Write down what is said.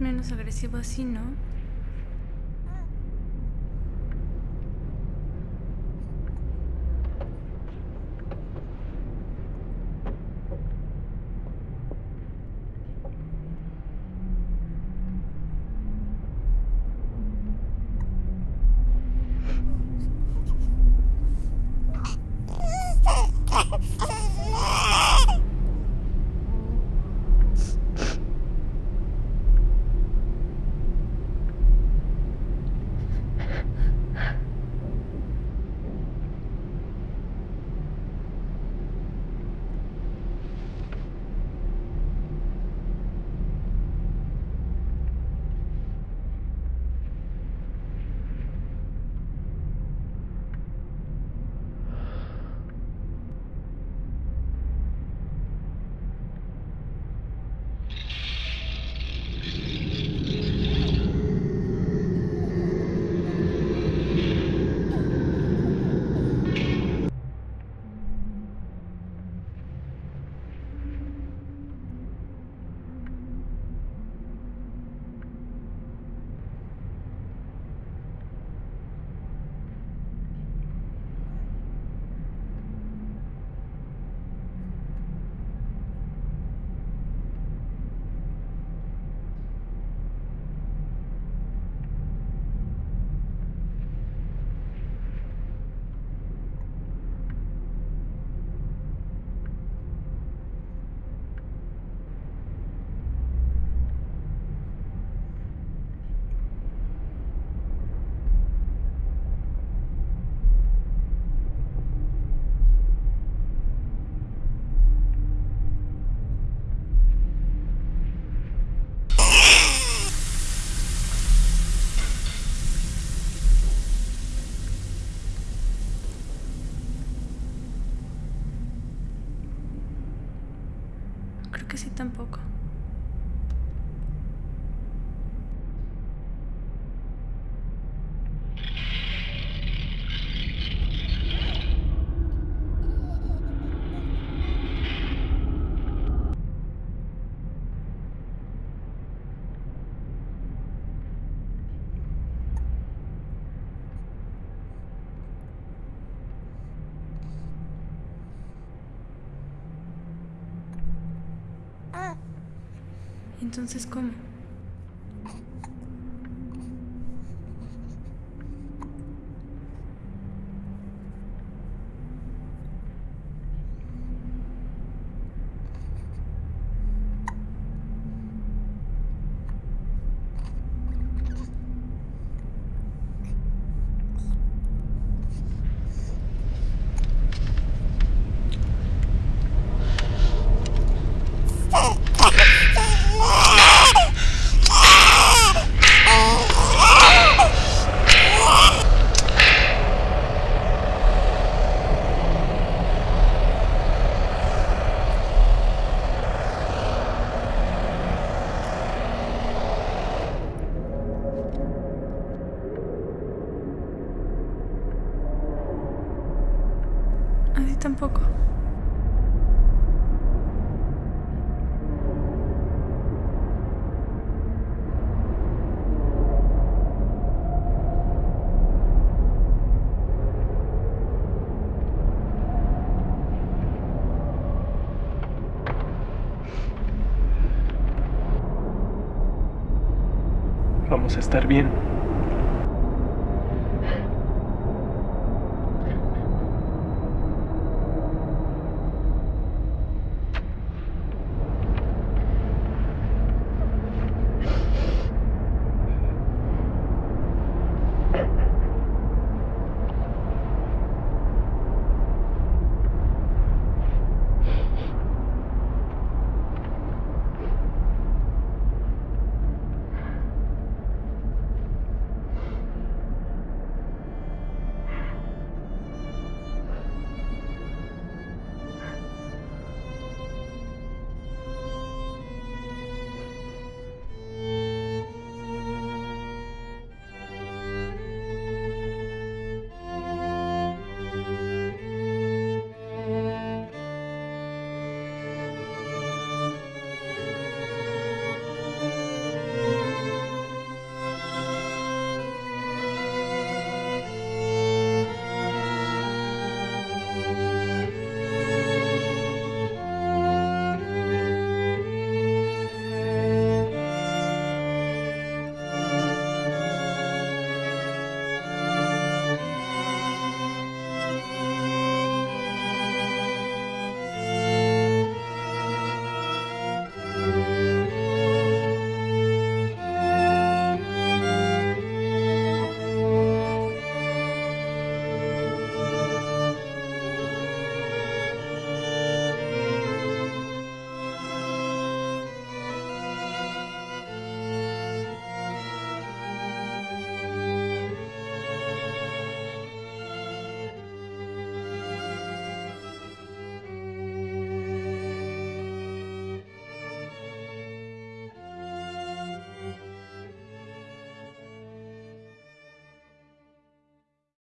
menos agresivo así, ¿no? Que sí tampoco. Entonces, ¿cómo? A mí tampoco. Vamos a estar bien.